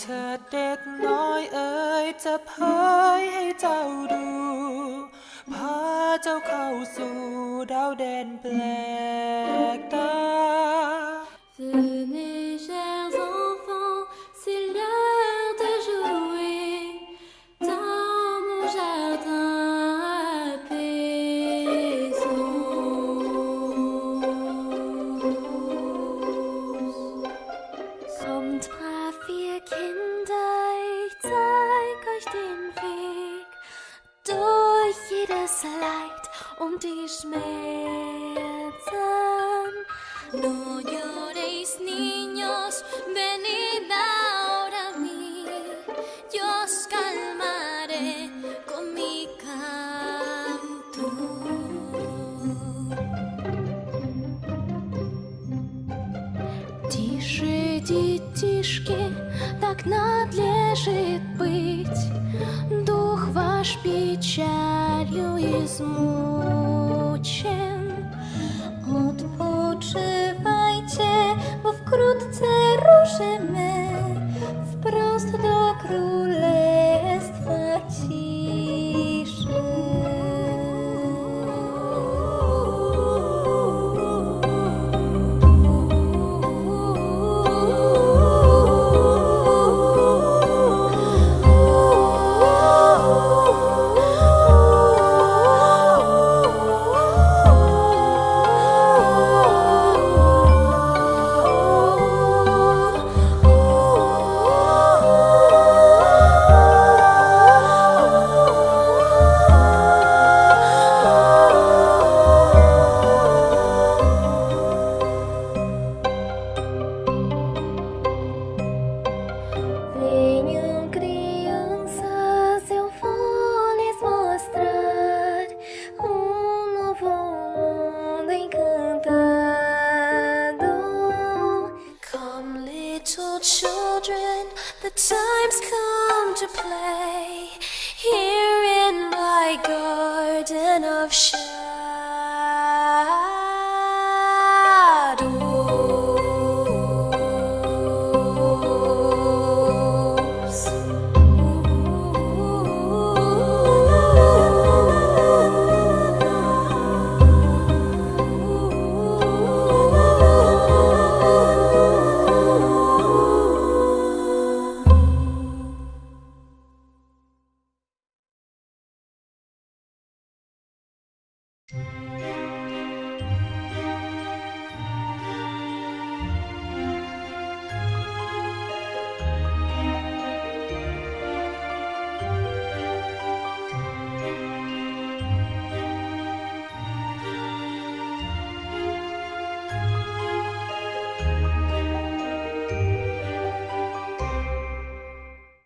เธอเด็กน้อยเอ๋ยจะเผยให้เจ้าดู พาเจ้าเข้าสู่ดาวแดนแปล jedes Leid und die Schmerzen. No lloréis, niños, venid ahora a mí. Yo os calmaré con mi canto. Тише, детишки, так надлежит быть. Дух ваш печалью измучен. Odpoczywajcie, bo wkrótce ruszymy wprost do królestwa Little children, the time's come to play here in my garden of shadows.